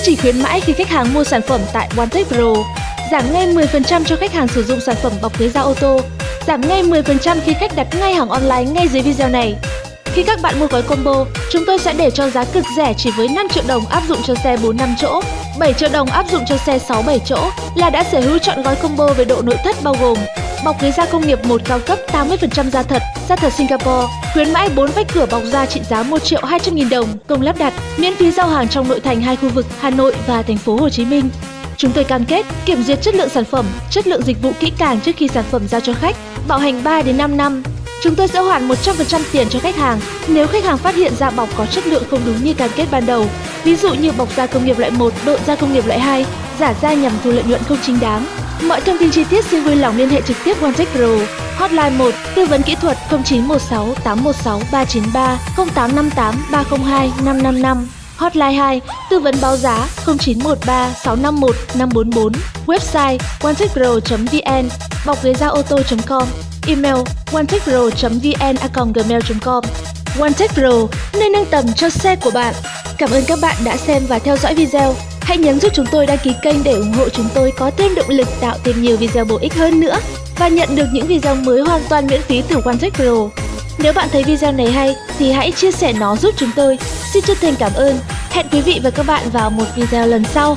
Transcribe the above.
Chương trình khuyến mãi khi khách hàng mua sản phẩm tại OneTech Pro. Giảm ngay 10% cho khách hàng sử dụng sản phẩm bọc ghế da ô tô. Giảm ngay 10% khi khách đặt ngay hàng online ngay dưới video này. Khi các bạn mua gói combo, chúng tôi sẽ để cho giá cực rẻ chỉ với 5 triệu đồng áp dụng cho xe 4 5 chỗ, 7 triệu đồng áp dụng cho xe 6 7 chỗ là đã sở hữu chọn gói combo về độ nội thất bao gồm bọc ghế da công nghiệp 1 cao cấp 80% da thật, da thật Singapore, khuyến mãi 4 vách cửa bọc da trị giá 1 triệu 200 nghìn đồng, công lắp đặt, miễn phí giao hàng trong nội thành hai khu vực Hà Nội và thành phố Hồ Chí Minh. Chúng tôi cam kết kiểm duyệt chất lượng sản phẩm, chất lượng dịch vụ kỹ càng trước khi sản phẩm giao cho khách, bảo hành 3 đến 5 năm. Chúng tôi sẽ hoàn 100% tiền cho khách hàng nếu khách hàng phát hiện da bọc có chất lượng không đúng như cam kết ban đầu. Ví dụ như bọc da công nghiệp loại 1, độ da công nghiệp loại 2, giả da nhằm thu lợi nhuận không chính đáng. Mọi thông tin chi tiết xin vui lòng liên hệ trực tiếp OneTech Pro. Hotline 1 tư vấn kỹ thuật 0916 816 393 0858 302 555. Hotline 2 tư vấn báo giá 0913 651 544. Website onetechpro.vn bọc ghế da ô tô.com Email onetechpro.vn@gmail.com OneTech Pro, nơi nâng tầm cho xe của bạn. Cảm ơn các bạn đã xem và theo dõi video. Hãy nhấn giúp chúng tôi đăng ký kênh để ủng hộ chúng tôi có thêm động lực tạo thêm nhiều video bổ ích hơn nữa và nhận được những video mới hoàn toàn miễn phí từ OneTech Pro. Nếu bạn thấy video này hay thì hãy chia sẻ nó giúp chúng tôi. Xin chân thành cảm ơn. Hẹn quý vị và các bạn vào một video lần sau.